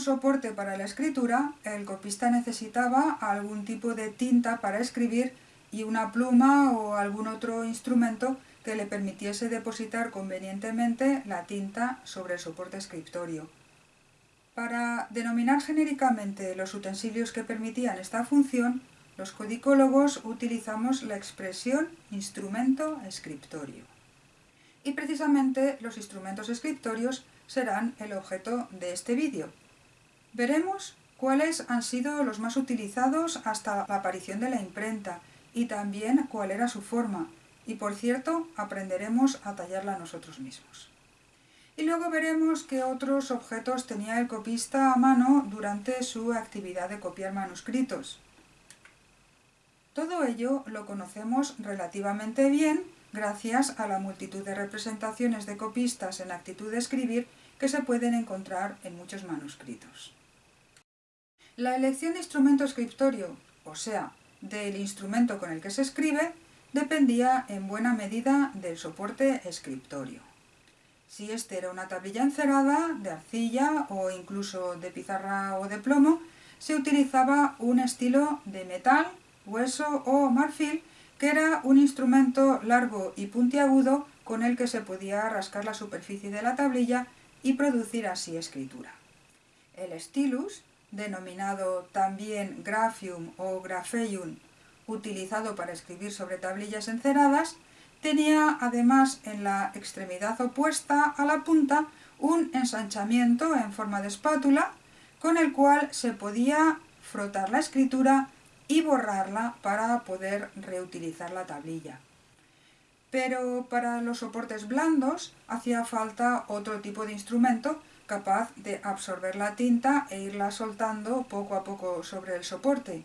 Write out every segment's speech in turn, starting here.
soporte para la escritura, el copista necesitaba algún tipo de tinta para escribir y una pluma o algún otro instrumento que le permitiese depositar convenientemente la tinta sobre el soporte escritorio. Para denominar genéricamente los utensilios que permitían esta función, los codicólogos utilizamos la expresión instrumento escritorio. Y precisamente los instrumentos escritorios serán el objeto de este vídeo. Veremos cuáles han sido los más utilizados hasta la aparición de la imprenta y también cuál era su forma. Y por cierto, aprenderemos a tallarla nosotros mismos. Y luego veremos qué otros objetos tenía el copista a mano durante su actividad de copiar manuscritos. Todo ello lo conocemos relativamente bien gracias a la multitud de representaciones de copistas en actitud de escribir que se pueden encontrar en muchos manuscritos. La elección de instrumento escritorio, o sea, del instrumento con el que se escribe, dependía en buena medida del soporte escritorio. Si este era una tablilla encerada, de arcilla o incluso de pizarra o de plomo, se utilizaba un estilo de metal, hueso o marfil, que era un instrumento largo y puntiagudo con el que se podía rascar la superficie de la tablilla y producir así escritura. El stylus, denominado también graphium o grapheium, utilizado para escribir sobre tablillas enceradas, Tenía además en la extremidad opuesta a la punta un ensanchamiento en forma de espátula con el cual se podía frotar la escritura y borrarla para poder reutilizar la tablilla. Pero para los soportes blandos hacía falta otro tipo de instrumento capaz de absorber la tinta e irla soltando poco a poco sobre el soporte.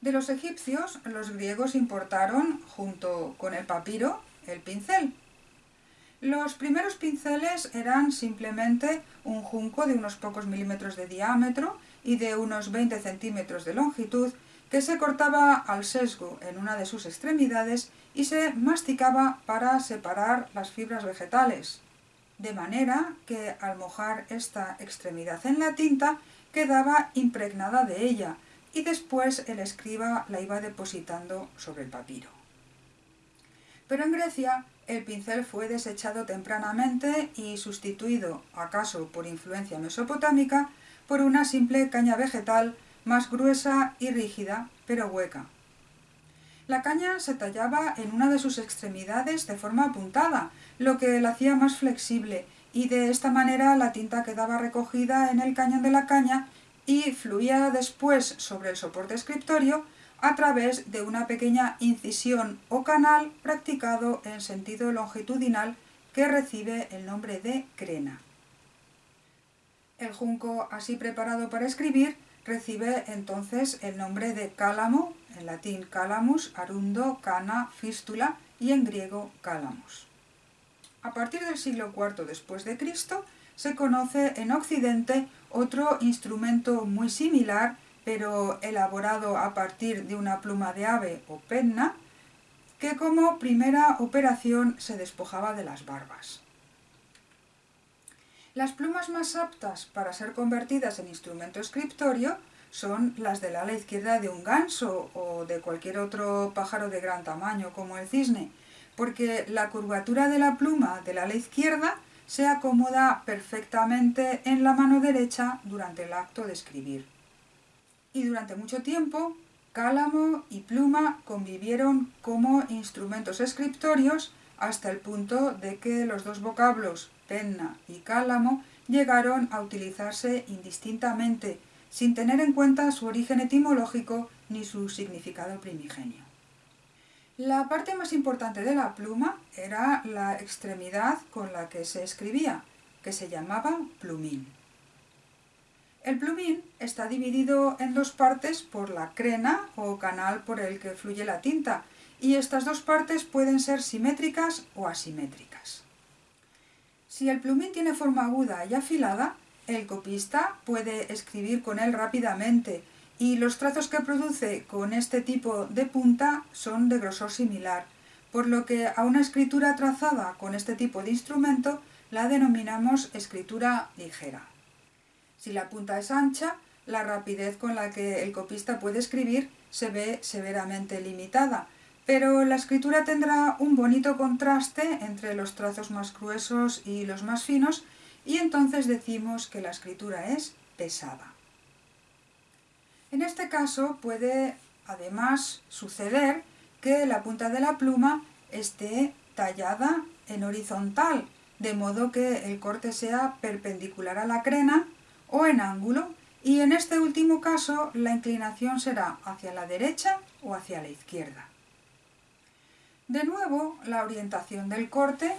De los egipcios, los griegos importaron, junto con el papiro, el pincel. Los primeros pinceles eran simplemente un junco de unos pocos milímetros de diámetro y de unos 20 centímetros de longitud que se cortaba al sesgo en una de sus extremidades y se masticaba para separar las fibras vegetales, de manera que al mojar esta extremidad en la tinta quedaba impregnada de ella, y después el escriba la iba depositando sobre el papiro. Pero en Grecia el pincel fue desechado tempranamente y sustituido, acaso por influencia mesopotámica, por una simple caña vegetal más gruesa y rígida, pero hueca. La caña se tallaba en una de sus extremidades de forma apuntada, lo que la hacía más flexible, y de esta manera la tinta quedaba recogida en el cañón de la caña y fluía después sobre el soporte escritorio a través de una pequeña incisión o canal practicado en sentido longitudinal que recibe el nombre de crena. El junco así preparado para escribir recibe entonces el nombre de cálamo, en latín calamus, arundo, cana, fístula y en griego calamus. A partir del siglo IV después de Cristo se conoce en Occidente otro instrumento muy similar, pero elaborado a partir de una pluma de ave o penna, que como primera operación se despojaba de las barbas. Las plumas más aptas para ser convertidas en instrumento escritorio son las del ala izquierda de un ganso o de cualquier otro pájaro de gran tamaño como el cisne, porque la curvatura de la pluma del ala izquierda se acomoda perfectamente en la mano derecha durante el acto de escribir. Y durante mucho tiempo, cálamo y pluma convivieron como instrumentos escritorios hasta el punto de que los dos vocablos penna y cálamo llegaron a utilizarse indistintamente, sin tener en cuenta su origen etimológico ni su significado primigenio. La parte más importante de la pluma era la extremidad con la que se escribía, que se llamaba plumín. El plumín está dividido en dos partes por la crena o canal por el que fluye la tinta, y estas dos partes pueden ser simétricas o asimétricas. Si el plumín tiene forma aguda y afilada, el copista puede escribir con él rápidamente, y los trazos que produce con este tipo de punta son de grosor similar, por lo que a una escritura trazada con este tipo de instrumento la denominamos escritura ligera. Si la punta es ancha, la rapidez con la que el copista puede escribir se ve severamente limitada, pero la escritura tendrá un bonito contraste entre los trazos más gruesos y los más finos y entonces decimos que la escritura es pesada. En este caso puede además suceder que la punta de la pluma esté tallada en horizontal, de modo que el corte sea perpendicular a la crena o en ángulo, y en este último caso la inclinación será hacia la derecha o hacia la izquierda. De nuevo, la orientación del corte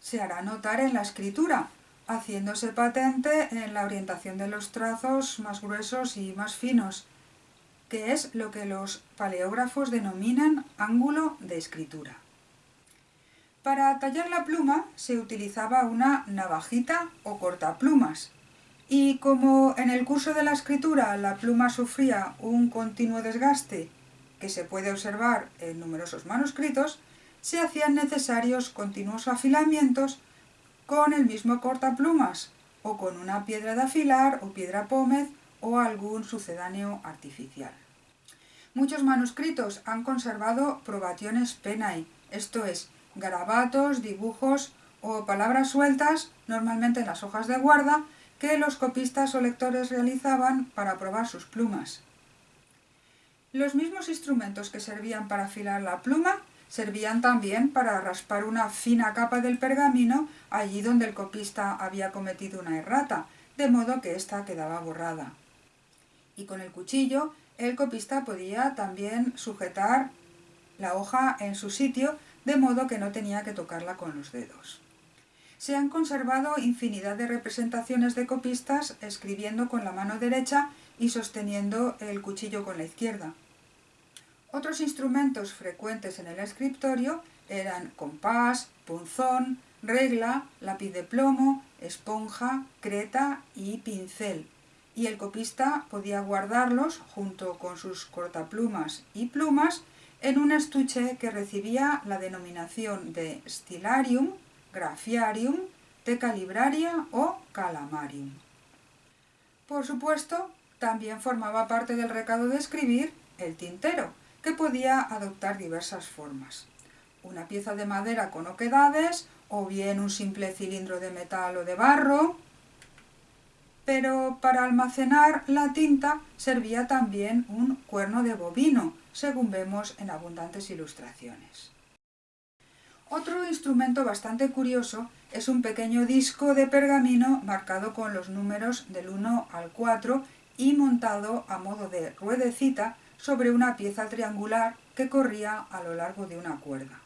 se hará notar en la escritura, haciéndose patente en la orientación de los trazos más gruesos y más finos, que es lo que los paleógrafos denominan ángulo de escritura. Para tallar la pluma se utilizaba una navajita o cortaplumas, y como en el curso de la escritura la pluma sufría un continuo desgaste que se puede observar en numerosos manuscritos, se hacían necesarios continuos afilamientos con el mismo cortaplumas o con una piedra de afilar o piedra pómez o algún sucedáneo artificial. Muchos manuscritos han conservado probationes penai, esto es, garabatos, dibujos o palabras sueltas, normalmente en las hojas de guarda, que los copistas o lectores realizaban para probar sus plumas. Los mismos instrumentos que servían para afilar la pluma servían también para raspar una fina capa del pergamino allí donde el copista había cometido una errata, de modo que ésta quedaba borrada. Y con el cuchillo el copista podía también sujetar la hoja en su sitio, de modo que no tenía que tocarla con los dedos. Se han conservado infinidad de representaciones de copistas escribiendo con la mano derecha y sosteniendo el cuchillo con la izquierda. Otros instrumentos frecuentes en el escritorio eran compás, punzón, regla, lápiz de plomo, esponja, creta y pincel, y el copista podía guardarlos junto con sus cortaplumas y plumas en un estuche que recibía la denominación de stilarium, grafiarium, tecalibraria o calamarium. Por supuesto, también formaba parte del recado de escribir el tintero, que podía adoptar diversas formas. Una pieza de madera con oquedades, o bien un simple cilindro de metal o de barro, pero para almacenar la tinta servía también un cuerno de bovino, según vemos en abundantes ilustraciones. Otro instrumento bastante curioso es un pequeño disco de pergamino marcado con los números del 1 al 4 y montado a modo de ruedecita sobre una pieza triangular que corría a lo largo de una cuerda.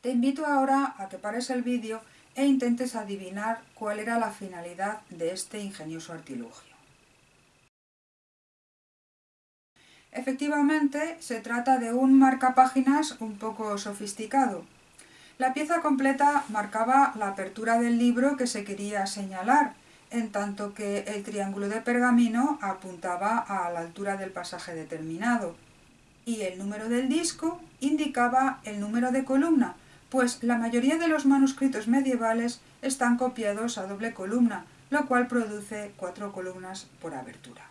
Te invito ahora a que pares el vídeo e intentes adivinar cuál era la finalidad de este ingenioso artilugio. Efectivamente, se trata de un marcapáginas un poco sofisticado. La pieza completa marcaba la apertura del libro que se quería señalar, en tanto que el triángulo de pergamino apuntaba a la altura del pasaje determinado. Y el número del disco indicaba el número de columna, pues la mayoría de los manuscritos medievales están copiados a doble columna, lo cual produce cuatro columnas por abertura.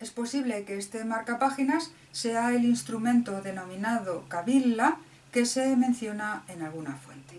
Es posible que este marcapáginas sea el instrumento denominado cabilla que se menciona en alguna fuente.